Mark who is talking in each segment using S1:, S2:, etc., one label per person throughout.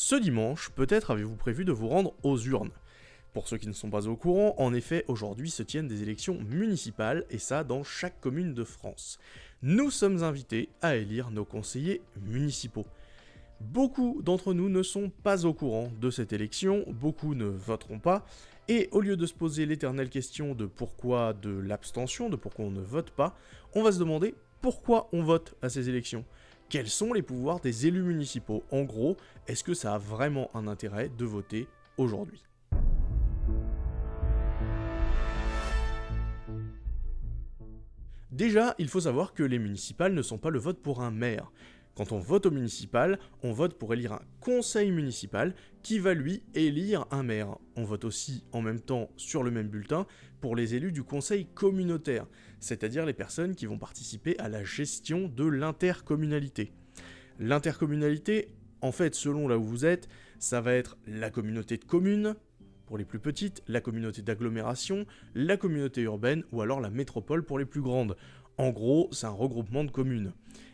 S1: Ce dimanche, peut-être avez-vous prévu de vous rendre aux urnes. Pour ceux qui ne sont pas au courant, en effet, aujourd'hui se tiennent des élections municipales, et ça dans chaque commune de France. Nous sommes invités à élire nos conseillers municipaux. Beaucoup d'entre nous ne sont pas au courant de cette élection, beaucoup ne voteront pas, et au lieu de se poser l'éternelle question de pourquoi de l'abstention, de pourquoi on ne vote pas, on va se demander pourquoi on vote à ces élections. Quels sont les pouvoirs des élus municipaux? En gros, est-ce que ça a vraiment un intérêt de voter aujourd'hui? Déjà, il faut savoir que les municipales ne sont pas le vote pour un maire. Quand on vote au municipal, on vote pour élire un conseil municipal qui va lui élire un maire. On vote aussi en même temps sur le même bulletin pour les élus du conseil communautaire, c'est-à-dire les personnes qui vont participer à la gestion de l'intercommunalité. L'intercommunalité, en fait, selon là où vous êtes, ça va être la communauté de communes, pour les plus petites, la communauté d'agglomération, la communauté urbaine ou alors la métropole pour les plus grandes. En gros, c'est un regroupement de communes.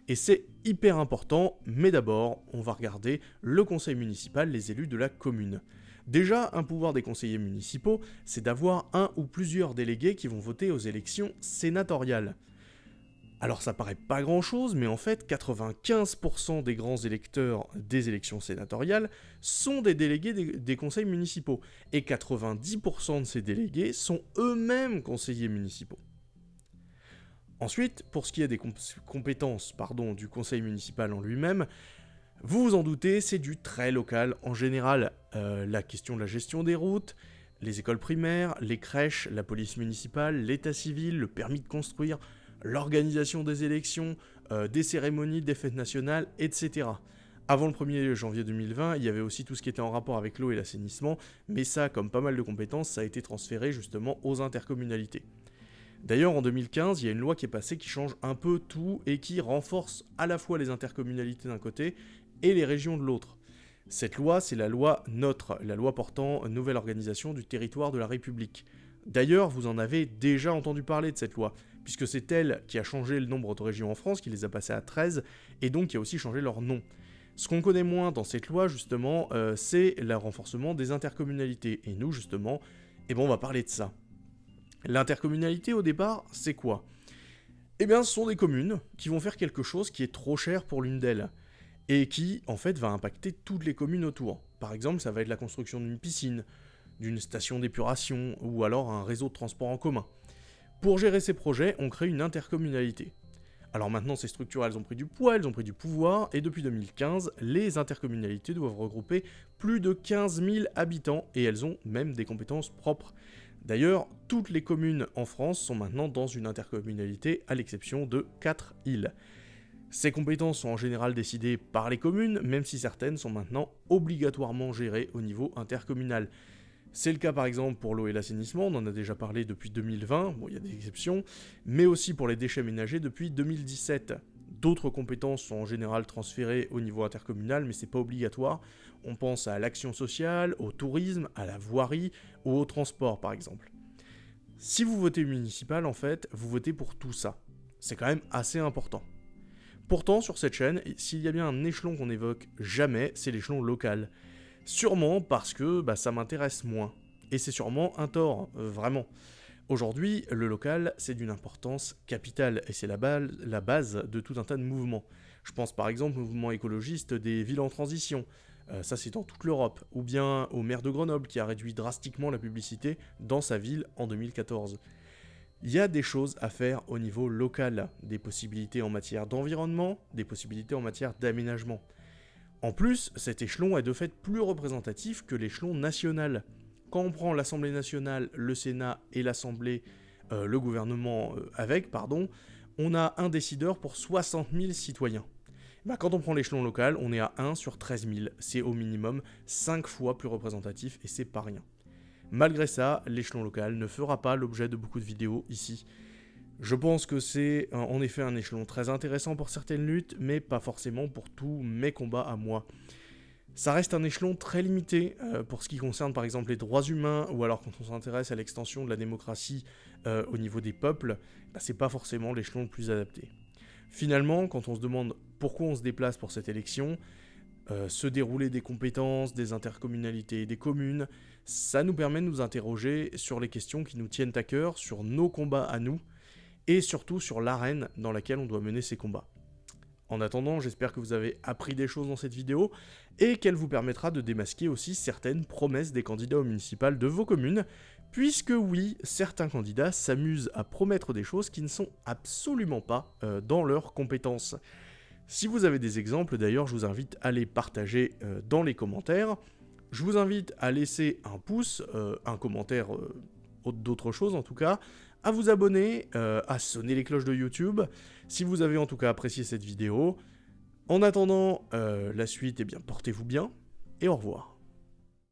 S1: Et c'est hyper important, mais d'abord, on va regarder le conseil municipal, les élus de la commune. Déjà, un pouvoir des conseillers municipaux, c'est d'avoir un ou plusieurs délégués qui vont voter aux élections sénatoriales. Alors ça paraît pas grand chose, mais en fait 95% des grands électeurs des élections sénatoriales sont des délégués des, des conseils municipaux, et 90% de ces délégués sont eux-mêmes conseillers municipaux. Ensuite, pour ce qui est des compétences du conseil municipal en lui-même, vous vous en doutez, c'est du très local en général. Euh, la question de la gestion des routes, les écoles primaires, les crèches, la police municipale, l'état civil, le permis de construire, l'organisation des élections, euh, des cérémonies, des fêtes nationales, etc. Avant le 1er janvier 2020, il y avait aussi tout ce qui était en rapport avec l'eau et l'assainissement, mais ça, comme pas mal de compétences, ça a été transféré justement aux intercommunalités. D'ailleurs, en 2015, il y a une loi qui est passée qui change un peu tout et qui renforce à la fois les intercommunalités d'un côté et les régions de l'autre. Cette loi, c'est la loi NOTRe, la loi portant nouvelle organisation du territoire de la République. D'ailleurs, vous en avez déjà entendu parler de cette loi, puisque c'est elle qui a changé le nombre de régions en France, qui les a passées à 13, et donc qui a aussi changé leur nom. Ce qu'on connaît moins dans cette loi, justement, euh, c'est le renforcement des intercommunalités. Et nous, justement, eh ben, on va parler de ça. L'intercommunalité, au départ, c'est quoi? Eh bien, ce sont des communes qui vont faire quelque chose qui est trop cher pour l'une d'elles, et qui, en fait, va impacter toutes les communes autour. Par exemple, ça va être la construction d'une piscine, d'une station d'épuration, ou alors un réseau de transport en commun. Pour gérer ces projets, on crée une intercommunalité. Alors maintenant, ces structures, elles ont pris du poids, elles ont pris du pouvoir, et depuis 2015, les intercommunalités doivent regrouper plus de 15 000 habitants, et elles ont même des compétences propres. D'ailleurs, toutes les communes en France sont maintenant dans une intercommunalité, à l'exception de 4 îles. Ces compétences sont en général décidées par les communes, même si certaines sont maintenant obligatoirement gérées au niveau intercommunal. C'est le cas par exemple pour l'eau et l'assainissement, on en a déjà parlé depuis 2020, bon il y a des exceptions, mais aussi pour les déchets ménagers depuis 2017. D'autres compétences sont en général transférées au niveau intercommunal, mais c'est pas obligatoire. On pense à l'action sociale, au tourisme, à la voirie ou au transport par exemple. Si vous votez municipal, en fait, vous votez pour tout ça. C'est quand même assez important. Pourtant, sur cette chaîne, s'il y a bien un échelon qu'on évoque jamais, c'est l'échelon local. Sûrement parce que bah, ça m'intéresse moins. Et c'est sûrement un tort, euh, vraiment. Aujourd'hui, le local, c'est d'une importance capitale, et c'est la, base de tout un tas de mouvements. Je pense par exemple au mouvement écologiste des villes en transition, euh, ça c'est dans toute l'Europe, ou bien au maire de Grenoble qui a réduit drastiquement la publicité dans sa ville en 2014. Il y a des choses à faire au niveau local, des possibilités en matière d'environnement, des possibilités en matière d'aménagement. En plus, cet échelon est de fait plus représentatif que l'échelon national quand on prend l'Assemblée nationale, le Sénat et l'Assemblée, euh, le gouvernement euh, avec, pardon, on a un décideur pour 60 000 citoyens. Bah, quand on prend l'échelon local, on est à 1 sur 13 000. C'est au minimum 5 fois plus représentatif et c'est pas rien. Malgré ça, l'échelon local ne fera pas l'objet de beaucoup de vidéos ici. Je pense que c'est en effet un échelon très intéressant pour certaines luttes, mais pas forcément pour tous mes combats à moi. Ça reste un échelon très limité euh, pour ce qui concerne par exemple les droits humains, ou alors quand on s'intéresse à l'extension de la démocratie euh, au niveau des peuples, bah, c'est pas forcément l'échelon le plus adapté. Finalement, quand on se demande pourquoi on se déplace pour cette élection, euh, se dérouler des compétences, des intercommunalités, des communes. Ça nous permet de nous interroger sur les questions qui nous tiennent à cœur, sur nos combats à nous, et surtout sur l'arène dans laquelle on doit mener ces combats. En attendant, j'espère que vous avez appris des choses dans cette vidéo, et qu'elle vous permettra de démasquer aussi certaines promesses des candidats au municipal de vos communes, puisque oui, certains candidats s'amusent à promettre des choses qui ne sont absolument pas euh, dans leurs compétences. Si vous avez des exemples, d'ailleurs, je vous invite à les partager euh, dans les commentaires. Je vous invite à laisser un pouce, euh, un commentaire, d'autres choses en tout cas, à vous abonner, à sonner les cloches de YouTube, si vous avez en tout cas apprécié cette vidéo. En attendant la suite, eh bien portez-vous bien, et au revoir.